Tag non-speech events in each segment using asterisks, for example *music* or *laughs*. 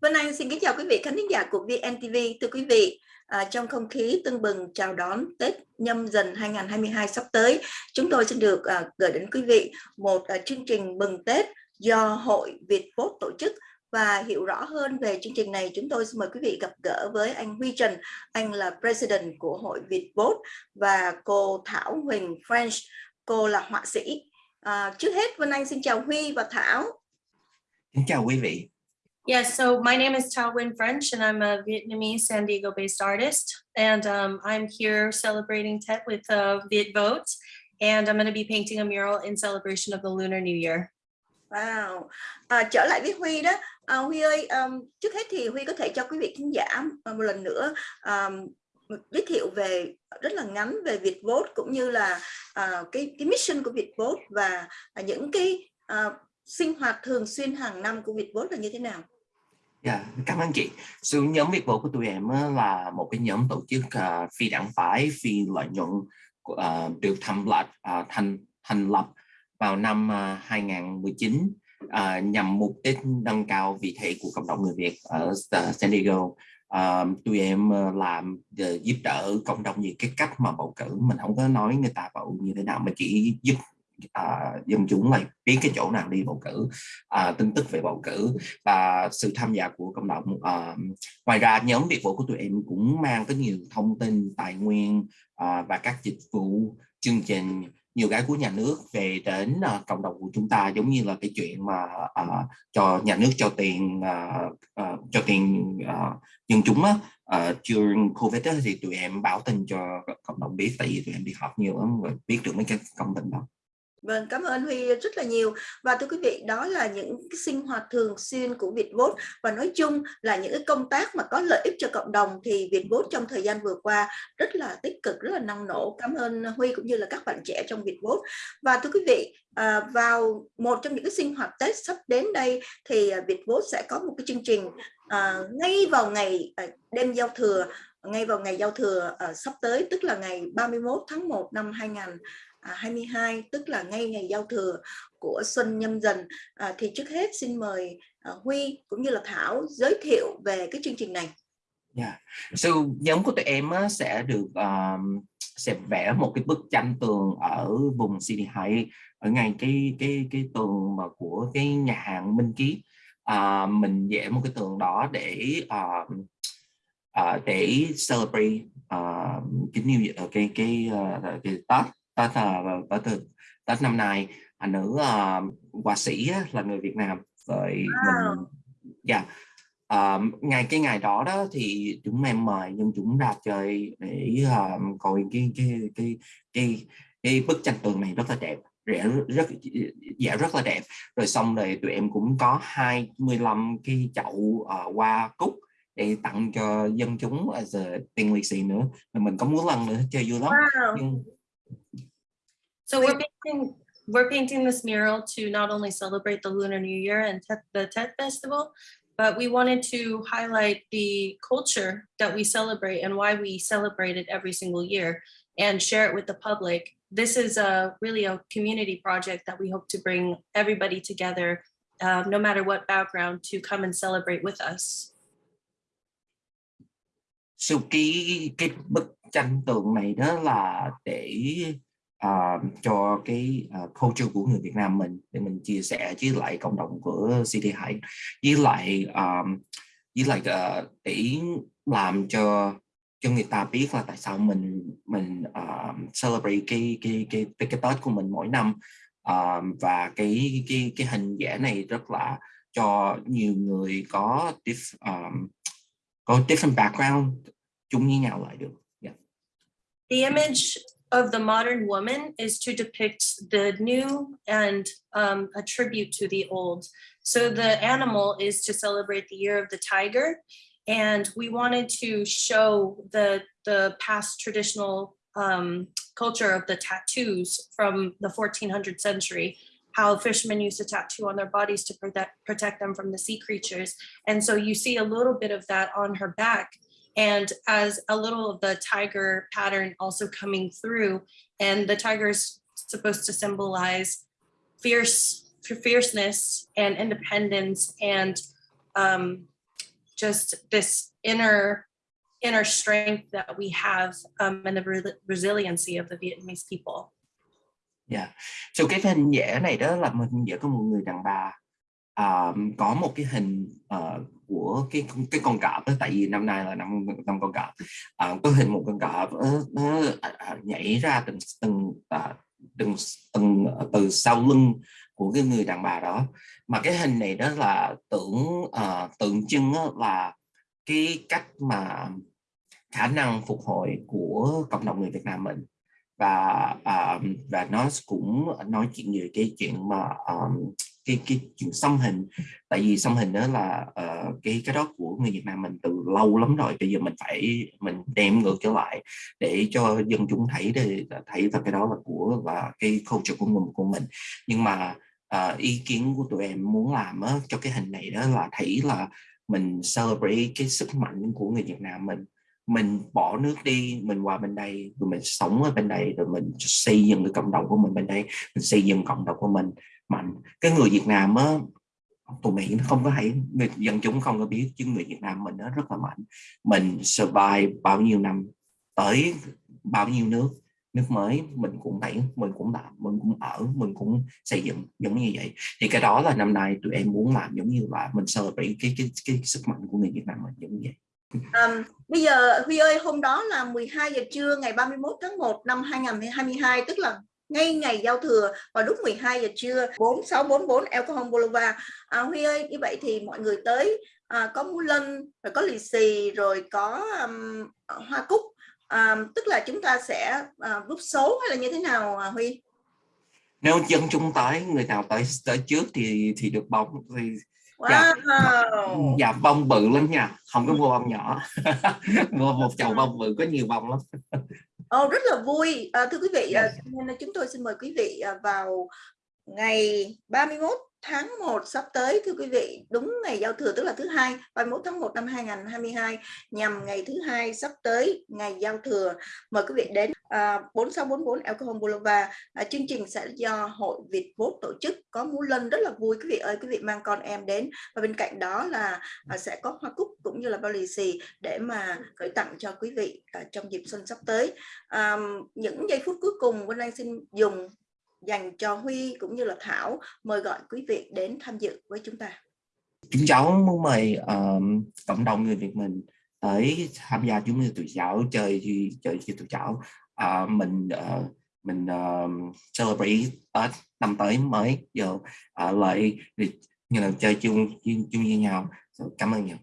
Vân Anh xin kính chào quý vị khán giả của VNTV. Thưa quý vị, à, trong không khí tưng bừng chào đón Tết nhâm dần 2022 sắp tới, chúng tôi xin được à, gửi đến quý vị một à, chương trình mừng Tết do Hội Việt Vote tổ chức. Và hiểu rõ hơn về chương trình này chúng tôi xin mời quý vị gặp gỡ với anh Huy Trần anh là President của Hội Việt Vote và cô Thảo Huỳnh French cô là họa sĩ. À, trước hết Vân Anh xin chào Huy và Thảo. Xin chào quý vị. Yes, so my name is Tao Nguyen French and I'm a Vietnamese San Diego based artist. And um, I'm here celebrating Tet with uh, Viet Vote. And I'm going to be painting a mural in celebration of the Lunar New Year. Wow. À, trở lại với Huy đó. À, Huy ơi, um, trước hết thì Huy có thể cho quý vị khán giả à, một lần nữa um, giới thiệu về rất là ngắn về Việt Vote cũng như là uh, cái cái mission của Việt Vote và uh, những cái uh, sinh hoạt thường xuyên hàng năm của Việt Vote là như thế nào? Yeah, cảm ơn chị. Sự nhóm Việt Bộ của tụi em là một cái nhóm tổ chức uh, phi đảng phái, phi lợi nhuận uh, được thành lập uh, thành thành lập vào năm uh, 2019 uh, nhằm mục đích nâng cao vị thế của cộng đồng người Việt ở uh, San Diego. Uh, tụi em làm uh, giúp đỡ cộng đồng như cái cách mà bầu cử mình không có nói người ta bầu như thế nào mà chỉ giúp à, dân chúng này biết cái chỗ nào đi bầu cử à, tin tức về bầu cử. Và sự tham gia của cộng đồng à, ngoài ra nhóm việc vụ của tụi em cũng mang có nhiều thông tin tài nguyên à, và các dịch vụ chương trình nhiều cái của nhà nước về đến uh, cộng đồng của chúng ta giống như là cái chuyện mà uh, cho nhà nước cho tiền uh, uh, cho tiền uh, dân chúng á. Uh, during covid đó, thì tụi em báo tin cho cộng đồng biết tại vì tụi em đi học nhiều lắm rồi biết được mấy cái công tin đó. Vâng, cảm ơn Huy rất là nhiều. Và thưa quý vị, đó là những cái sinh hoạt thường xuyên của Vietvote và nói chung là những cái công tác mà có lợi ích cho cộng đồng thì Vietvote trong thời gian vừa qua rất là tích cực, rất là năng nổ. Cảm ơn Huy cũng như là các bạn trẻ trong Vietvote. Và thưa quý vị, à, vào một trong những cái sinh hoạt Tết sắp đến đây thì à, Vietvote sẽ có một cái chương trình à, ngay vào ngày à, đêm giao thừa ngay vào ngày giao thừa uh, sắp tới tức là ngày 31 tháng 1 năm 2000 À, 22 tức là ngay ngày giao thừa của xuân nhâm dần à, thì trước hết xin mời à, Huy cũng như là Thảo giới thiệu về cái chương trình này. Dạ. Yeah. So nhóm của tụi em á, sẽ được um, sẽ vẽ một cái bức tranh tường ở vùng City Heights ở ngay cái cái cái tường mà của cái nhà hàng Minh Ký à, mình vẽ một cái tường đó để uh, uh, để celebrate uh, cái new cái cái, uh, cái Tết Tết Tết Tết năm nay anh nữ uh, họa sĩ là người Việt Nam vậy wow. mình dạ yeah. uh, ngày cái ngày đó đó thì chúng em mời nhưng chúng ra chơi để uh, coi cái cái cái cái cái bức tranh tường này rất là đẹp rẻ rất dạ rất là đẹp rồi xong rồi tụi em cũng có 25 cái chậu uh, hoa cúc để tặng cho dân chúng as a tiền lì xì nữa mà mình có muốn lần nữa chơi vui lắm wow. nhưng So we're painting, we're painting this mural to not only celebrate the Lunar New Year and the Tet Festival, but we wanted to highlight the culture that we celebrate and why we celebrate it every single year and share it with the public. This is a really a community project that we hope to bring everybody together, uh, no matter what background, to come and celebrate with us. So cái cái bức tranh tượng này đó là để uh, cho cái uh, culture của người Việt Nam mình để mình chia sẻ với lại cộng đồng của City Heights với lại um, với lại uh, để làm cho cho người ta biết là tại sao mình mình uh, celebrate cái cái cái cái, cái Tết của mình mỗi năm uh, và cái cái cái hình vẽ này rất là cho nhiều người có diff, um, có different background chung với nhau lại được. Yeah. The image of the modern woman is to depict the new and um, a tribute to the old. So the animal is to celebrate the year of the tiger. And we wanted to show the, the past traditional um, culture of the tattoos from the 1400th century, how fishermen used to tattoo on their bodies to protect, protect them from the sea creatures. And so you see a little bit of that on her back and as a little of the tiger pattern also coming through and the tiger is supposed to symbolize fierce fierceness and independence and um, just this inner inner strength that we have um, and the re- resiliency of the Vietnamese people. Yeah. So cái hình vẽ này đó là mình vẽ có một người đàn bà à, có một cái hình uh, của cái cái con cọp đó, tại vì năm nay là năm năm con cọp. Uh, có hình một con cọp nó, nó uh, nhảy ra từng từng uh, từng từng từ sau lưng của cái người đàn bà đó. Mà cái hình này đó là tưởng uh, tượng trưng là cái cách mà khả năng phục hồi của cộng đồng người Việt Nam mình. Và à, và nó cũng nói chuyện về cái chuyện mà um, cái cái chuyện xăm hình. Tại vì xăm hình đó là uh, cái cái đó của người Việt Nam mình từ lâu lắm rồi. Bây giờ mình phải mình đem ngược trở lại để cho dân chúng thấy để thấy là cái đó là của và cái culture của mình của mình. Nhưng mà uh, ý kiến của tụi em muốn làm á, cho cái hình này đó là thấy là mình celebrate cái sức mạnh của người Việt Nam mình mình bỏ nước đi mình qua bên đây rồi mình sống ở bên đây rồi mình xây dựng cái cộng đồng của mình bên đây mình xây dựng cộng đồng của mình. Mạnh cái người Việt Nam á tụi Mỹ nó không có hay dân chúng không có biết chứ người Việt Nam mình nó rất là mạnh. Mình survive bao nhiêu năm tới bao nhiêu nước nước mới mình cũng thấy mình cũng làm mình cũng ở mình cũng xây dựng giống như vậy. Thì cái đó là năm nay tụi em muốn làm giống như là mình celebrate cái cái cái, cái sức mạnh của người Việt Nam mình giống như vậy. Um, bây giờ Huy ơi hôm đó là 12 giờ trưa ngày 31 tháng 1 năm 2022 tức là ngay ngày giao thừa vào lúc 12 giờ trưa 4644 El Cajon Boulevard à, Huy ơi như vậy thì mọi người tới à, có mũ lân rồi có lì xì rồi có um, hoa cúc. À, tức là chúng ta sẽ à, rút số hay là như thế nào à, Huy? Nếu dân chúng tới người nào tới tới trước thì thì được bóng thì Wow. dạ bông bự lắm nha. Không có mua bông nhỏ. *laughs* Mua một chậu bông bự có nhiều bông lắm. Ồ, *laughs* rất là vui. À, thưa quý vị nên là chúng tôi xin mời quý vị vào ngày 31 tháng 1 sắp tới thưa quý vị đúng ngày giao thừa tức là thứ hai 31 tháng 1 năm 2022 nhằm ngày thứ hai sắp tới ngày giao thừa. Mời quý vị đến à, 4644 Alcohol Boulevard. À, chương trình sẽ do hội Việt Vốt tổ chức có múa lân rất là vui. Quý vị ơi quý vị mang con em đến và bên cạnh đó là à, sẽ có hoa cúc cũng như là bao lì xì để mà gửi tặng cho quý vị à, trong dịp xuân sắp tới. À, những giây phút cuối cùng Vân Anh xin dùng dành cho Huy cũng như là Thảo mời gọi quý vị đến tham dự với chúng ta. chúng cháu muốn mời um, cộng đồng người Việt mình tới tham gia chúng như tụi cháu chơi chơi như tụi cháu uh, mình uh, mình um, celebrate Tết năm tới mới giờ uh, lại như là chơi chung chung với nhau. Cảm ơn nhiều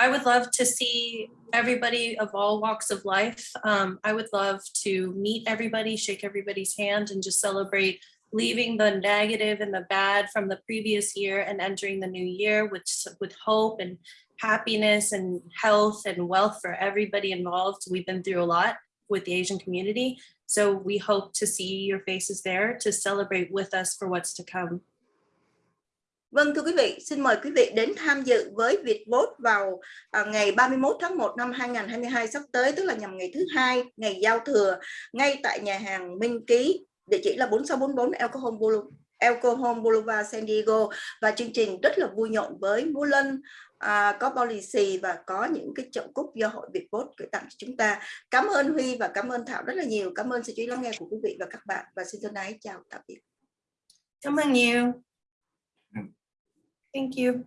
I would love to see everybody of all walks of life. Um, I would love to meet everybody, shake everybody's hand, and just celebrate leaving the negative and the bad from the previous year and entering the new year with, with hope and happiness and health and wealth for everybody involved. We've been through a lot with the Asian community. So we hope to see your faces there to celebrate with us for what's to come. Vâng thưa quý vị, xin mời quý vị đến tham dự với Vietvote vào à, ngày 31 tháng 1 năm 2022 sắp tới, tức là nhằm ngày thứ hai, ngày giao thừa, ngay tại nhà hàng Minh Ký, địa chỉ là 4644 Alcohol Boulevard. El Boulevard San Diego và chương trình rất là vui nhộn với múa lân à, có policy và có những cái chậu cúc do hội Việt Vote gửi tặng cho chúng ta cảm ơn Huy và cảm ơn Thảo rất là nhiều cảm ơn sự chú ý lắng nghe của quý vị và các bạn và xin thân ái chào tạm biệt Cảm ơn nhiều. Thank you.